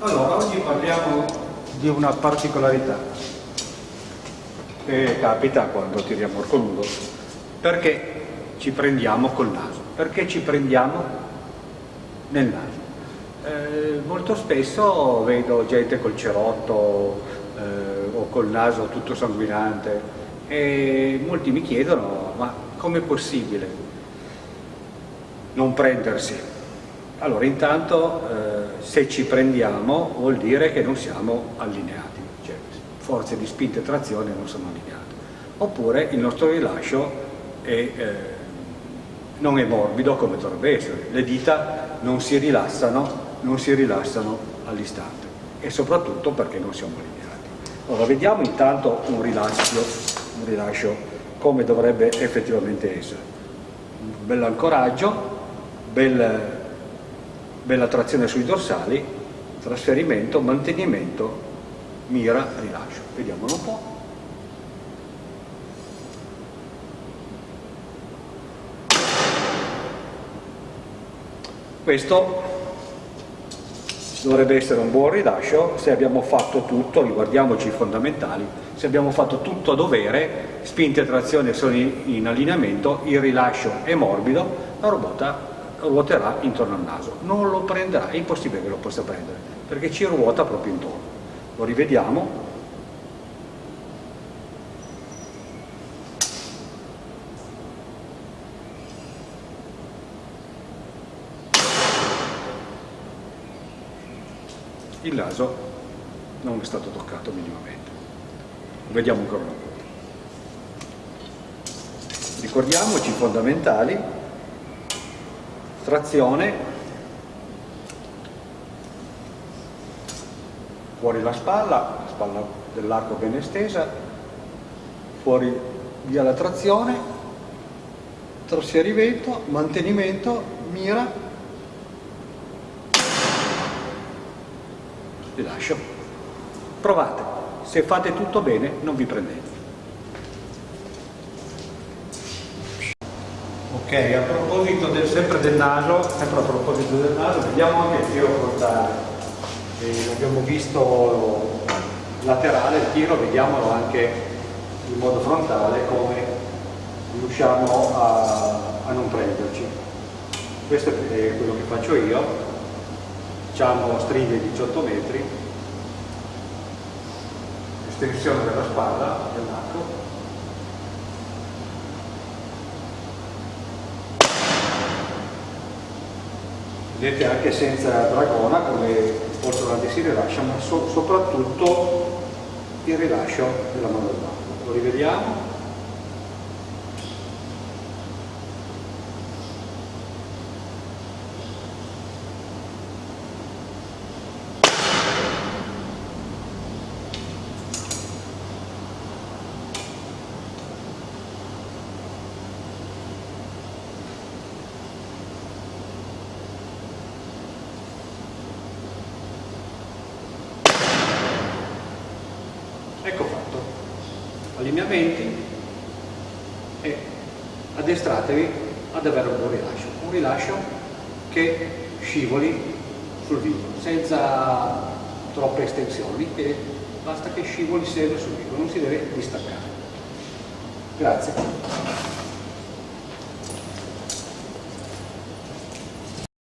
Allora, oggi parliamo di una particolarità che capita quando tiriamo il coludo, perché ci prendiamo col naso, perché ci prendiamo nel naso. Eh, molto spesso vedo gente col cerotto eh, o col naso tutto sanguinante e molti mi chiedono ma com'è possibile non prendersi? Allora intanto eh, se ci prendiamo vuol dire che non siamo allineati, cioè forze di spinta e trazione non sono allineate. Oppure il nostro rilascio è, eh, non è morbido come dovrebbe essere, le dita non si rilassano, non si rilassano all'istante e soprattutto perché non siamo allineati. Allora vediamo intanto un rilascio, un rilascio come dovrebbe effettivamente essere. Un bel ancoraggio, bel bella trazione sui dorsali, trasferimento, mantenimento, mira, rilascio. Vediamolo un po'. Questo dovrebbe essere un buon rilascio se abbiamo fatto tutto, riguardiamoci i fondamentali, se abbiamo fatto tutto a dovere, spinte e trazione sono in allineamento, il rilascio è morbido, la robota ruoterà intorno al naso, non lo prenderà, è impossibile che lo possa prendere, perché ci ruota proprio intorno. Lo rivediamo. Il naso non è stato toccato minimamente. Lo vediamo ancora una volta. Ricordiamoci i fondamentali trazione. Fuori la spalla, la spalla dell'arco ben estesa, fuori via la trazione, trasferimento, mantenimento, mira, rilascio. Provate, se fate tutto bene non vi prendete. Ok, a proposito del, sempre del naso, sempre a proposito del naso, vediamo anche il tiro frontale. Eh, abbiamo visto laterale il tiro, vediamolo anche in modo frontale come riusciamo a, a non prenderci. Questo è quello che faccio io, facciamo stringhe 18 metri, estensione della spalla, dell'arco, vedete anche senza dragona come portolanti si rilascia ma so, soprattutto il rilascio della mano d'arco lo rivediamo Ecco fatto. Allineamenti e addestratevi ad avere un buon rilascio. Un rilascio che scivoli sul vivo, senza troppe estensioni, e basta che scivoli sempre sul vivo, non si deve distaccare. Grazie.